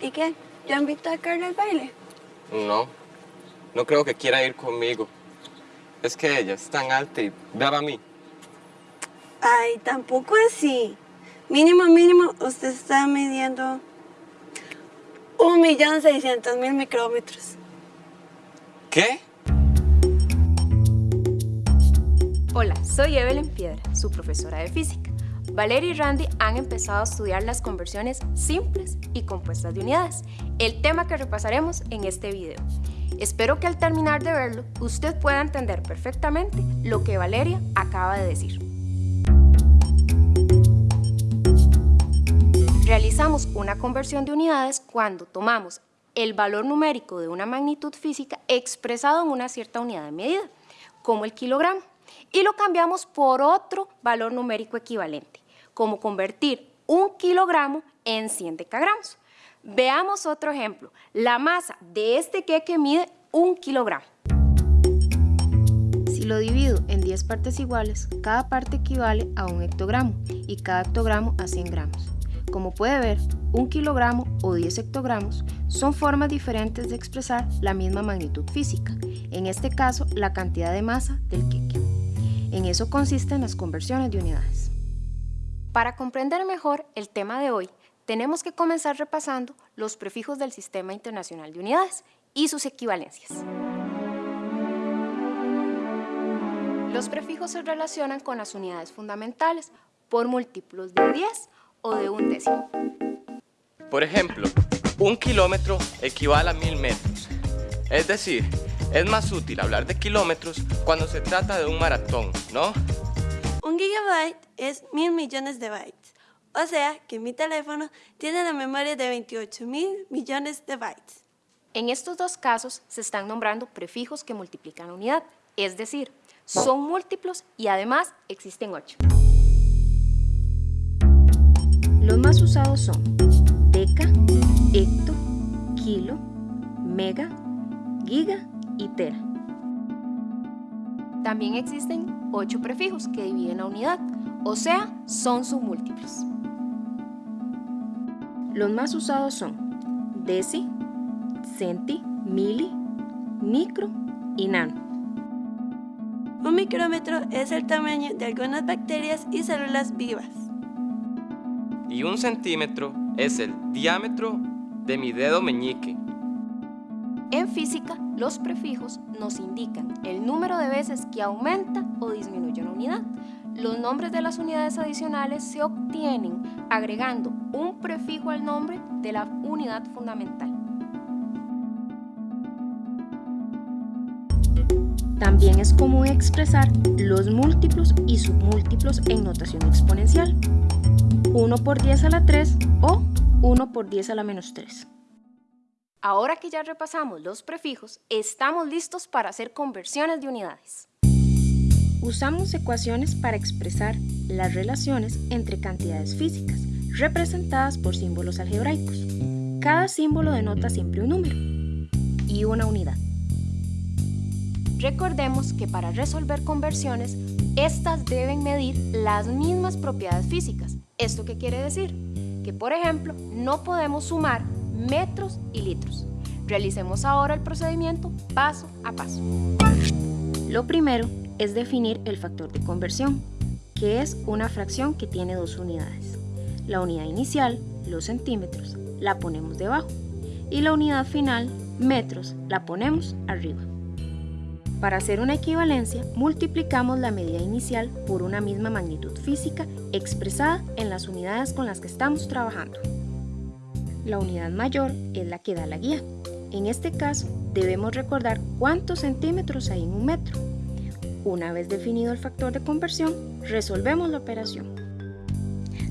¿Y qué? ¿Ya invitó a Carla al baile? No, no creo que quiera ir conmigo. Es que ella es tan alta y daba a mí. Ay, tampoco así. Mínimo, mínimo, usted está midiendo un millón seiscientos mil micrómetros. ¿Qué? Hola, soy Evelyn Piedra, su profesora de física. Valeria y Randy han empezado a estudiar las conversiones simples y compuestas de unidades, el tema que repasaremos en este video. Espero que al terminar de verlo, usted pueda entender perfectamente lo que Valeria acaba de decir. Realizamos una conversión de unidades cuando tomamos el valor numérico de una magnitud física expresado en una cierta unidad de medida, como el kilogramo, y lo cambiamos por otro valor numérico equivalente, como convertir un kilogramo en 100 decagramos. Veamos otro ejemplo. La masa de este queque mide un kilogramo. Si lo divido en 10 partes iguales, cada parte equivale a un hectogramo y cada hectogramo a 100 gramos. Como puede ver, un kilogramo o 10 hectogramos son formas diferentes de expresar la misma magnitud física, en este caso la cantidad de masa del queque. En eso consisten las conversiones de unidades. Para comprender mejor el tema de hoy, tenemos que comenzar repasando los prefijos del Sistema Internacional de Unidades y sus equivalencias. Los prefijos se relacionan con las unidades fundamentales por múltiplos de 10 o de un décimo. Por ejemplo, un kilómetro equivale a mil metros. Es decir, es más útil hablar de kilómetros cuando se trata de un maratón, ¿no? Un gigabyte es mil millones de bytes. O sea que mi teléfono tiene la memoria de 28 mil millones de bytes. En estos dos casos se están nombrando prefijos que multiplican la unidad, es decir, son múltiplos y además existen 8. Los más usados son deca, hecto, kilo, mega, giga y tera. También existen 8 prefijos que dividen la unidad, o sea, son submúltiplos. Los más usados son deci, centi, mili, micro y nano. Un micrómetro es el tamaño de algunas bacterias y células vivas. Y un centímetro es el diámetro de mi dedo meñique. En física, los prefijos nos indican el número de veces que aumenta o disminuye una unidad. Los nombres de las unidades adicionales se obtienen agregando un prefijo al nombre de la unidad fundamental. También es común expresar los múltiplos y submúltiplos en notación exponencial. 1 por 10 a la 3 o 1 por 10 a la menos 3. Ahora que ya repasamos los prefijos, estamos listos para hacer conversiones de unidades. Usamos ecuaciones para expresar las relaciones entre cantidades físicas, representadas por símbolos algebraicos. Cada símbolo denota siempre un número y una unidad. Recordemos que para resolver conversiones, estas deben medir las mismas propiedades físicas. ¿Esto qué quiere decir? Que, por ejemplo, no podemos sumar metros y litros. Realicemos ahora el procedimiento paso a paso. Lo primero es definir el factor de conversión, que es una fracción que tiene dos unidades. La unidad inicial, los centímetros, la ponemos debajo y la unidad final, metros, la ponemos arriba. Para hacer una equivalencia, multiplicamos la medida inicial por una misma magnitud física expresada en las unidades con las que estamos trabajando. La unidad mayor es la que da la guía. En este caso, debemos recordar cuántos centímetros hay en un metro. Una vez definido el factor de conversión, resolvemos la operación.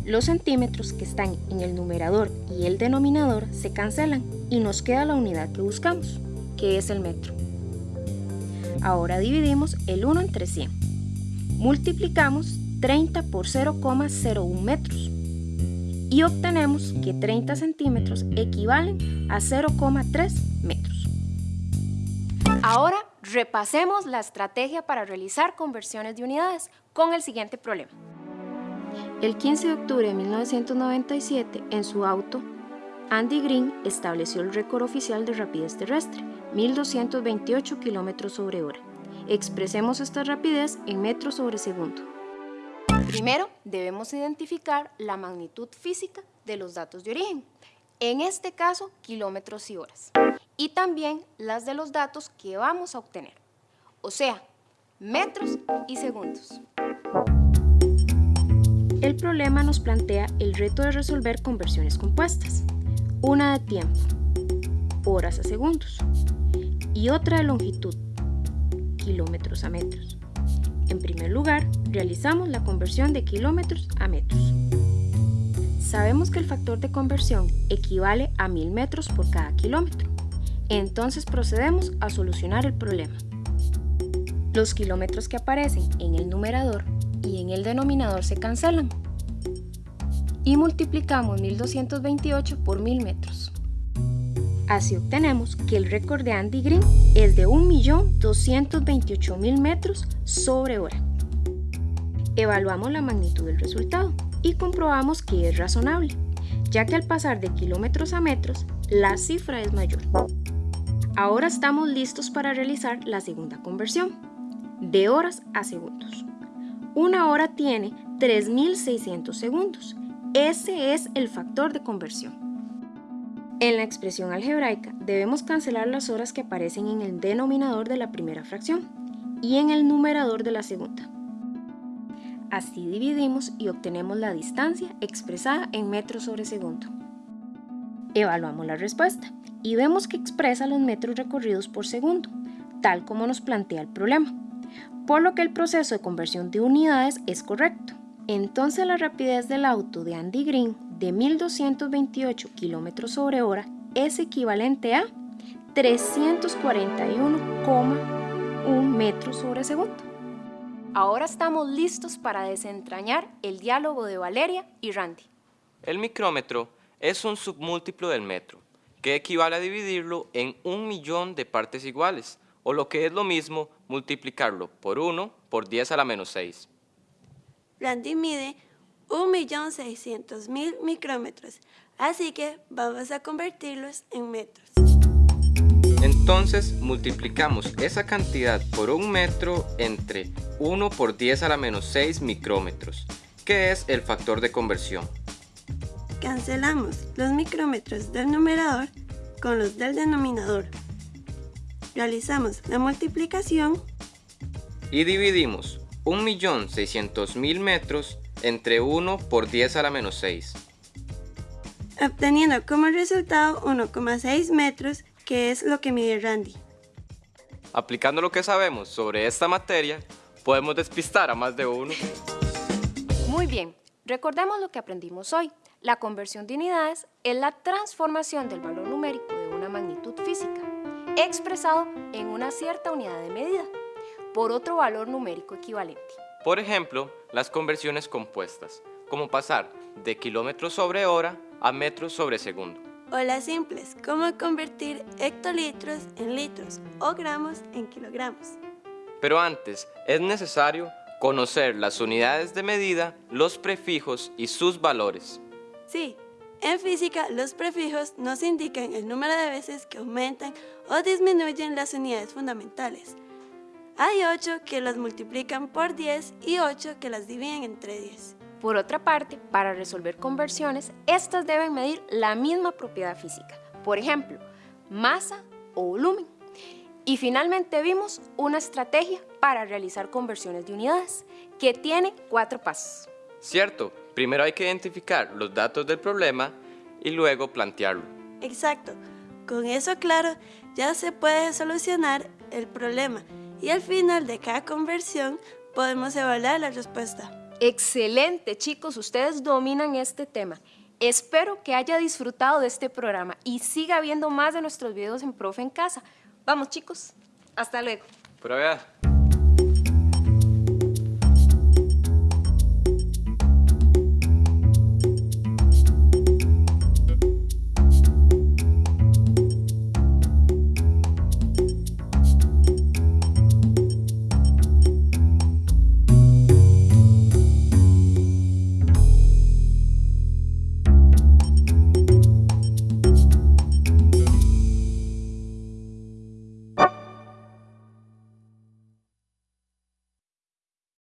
Los centímetros que están en el numerador y el denominador se cancelan y nos queda la unidad que buscamos, que es el metro. Ahora dividimos el 1 entre 100. Multiplicamos 30 por 0,01 metros. y obtenemos que 30 centímetros equivalen a 0,3 metros. Ahora repasemos la estrategia para realizar conversiones de unidades con el siguiente problema. El 15 de octubre de 1997, en su auto, Andy Green estableció el récord oficial de rapidez terrestre, 1228 km sobre hora. Expresemos esta rapidez en metros sobre segundo. Primero, debemos identificar la magnitud física de los datos de origen, en este caso, kilómetros y horas, y también las de los datos que vamos a obtener, o sea, metros y segundos. El problema nos plantea el reto de resolver conversiones compuestas, una de tiempo, horas a segundos, y otra de longitud, kilómetros a metros. En primer lugar, realizamos la conversión de kilómetros a metros. Sabemos que el factor de conversión equivale a 1000 metros por cada kilómetro. Entonces procedemos a solucionar el problema. Los kilómetros que aparecen en el numerador y en el denominador se cancelan. Y multiplicamos 1228 por 1000 metros. Así obtenemos que el récord de Andy Green es de 1.228.000 metros sobre hora. Evaluamos la magnitud del resultado y comprobamos que es razonable, ya que al pasar de kilómetros a metros, la cifra es mayor. Ahora estamos listos para realizar la segunda conversión, de horas a segundos. Una hora tiene 3.600 segundos. Ese es el factor de conversión. En la expresión algebraica debemos cancelar las horas que aparecen en el denominador de la primera fracción y en el numerador de la segunda. Así dividimos y obtenemos la distancia expresada en metros sobre segundo. Evaluamos la respuesta y vemos que expresa los metros recorridos por segundo, tal como nos plantea el problema por lo que el proceso de conversión de unidades es correcto. Entonces la rapidez del auto de Andy Green de 1228 km sobre hora es equivalente a 341,1 metros sobre segundo. Ahora estamos listos para desentrañar el diálogo de Valeria y Randy. El micrómetro es un submúltiplo del metro, que equivale a dividirlo en un millón de partes iguales, o lo que es lo mismo, multiplicarlo por 1 por 10 a la menos 6. Randy mide 1.600.000 micrómetros, así que vamos a convertirlos en metros. Entonces multiplicamos esa cantidad por un metro entre 1 por 10 a la menos 6 micrómetros, que es el factor de conversión. Cancelamos los micrómetros del numerador con los del denominador. Realizamos la multiplicación y dividimos 1.600.000 metros entre 1 por 10 a la menos 6. Obteniendo como resultado 1,6 metros, que es lo que mide Randy. Aplicando lo que sabemos sobre esta materia, podemos despistar a más de uno. Muy bien, recordemos lo que aprendimos hoy. La conversión de unidades es la transformación del valor numérico de una magnitud física expresado en una cierta unidad de medida por otro valor numérico equivalente. Por ejemplo, las conversiones compuestas, como pasar de kilómetros sobre hora a metros sobre segundo. O las simples, como convertir hectolitros en litros o gramos en kilogramos. Pero antes, es necesario conocer las unidades de medida, los prefijos y sus valores. Sí, en física, los prefijos nos indican el número de veces que aumentan o disminuyen las unidades fundamentales. Hay 8 que las multiplican por 10 y 8 que las dividen entre 10. Por otra parte, para resolver conversiones, estas deben medir la misma propiedad física. Por ejemplo, masa o volumen. Y finalmente vimos una estrategia para realizar conversiones de unidades, que tiene cuatro pasos. Cierto, primero hay que identificar los datos del problema y luego plantearlo. Exacto, con eso claro ya se puede solucionar el problema y al final de cada conversión podemos evaluar la respuesta. Excelente chicos, ustedes dominan este tema. Espero que haya disfrutado de este programa y siga viendo más de nuestros videos en Profe en Casa. Vamos chicos, hasta luego. Pero vea.